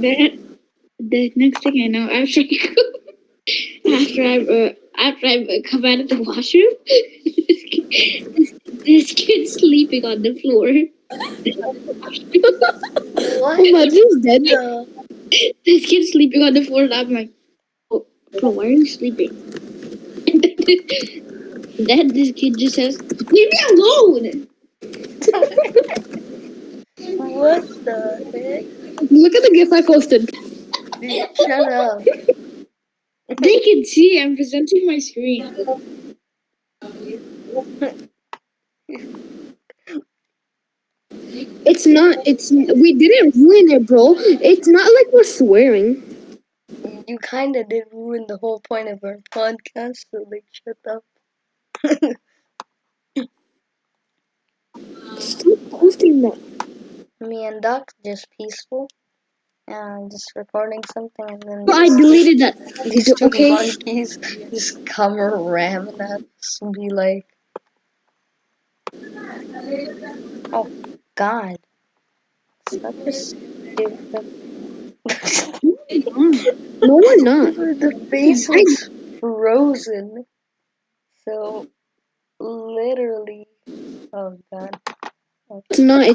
Then the next thing I know, after I go, after I uh, after I come out of the washroom, this, kid, this, this kid's sleeping on the floor. What? Imagine he's dead. the? this kid's sleeping on the floor, and I'm like, oh, bro, why are you sleeping? then this kid just says, "Leave me alone." What the heck? Look at the gif I posted. Dude, shut up. They can see I'm presenting my screen. It's not. It's we didn't ruin it, bro. It's not like we're swearing. You kinda did ruin the whole point of our podcast, so like shut up. Stop posting that. Me and Duck just peaceful. And just recording something and then I deleted that. these two okay. monkeys just come ramming at us and be like Oh god. Such a stupid No, we're not. the face was frozen. So literally oh god. It's not. It's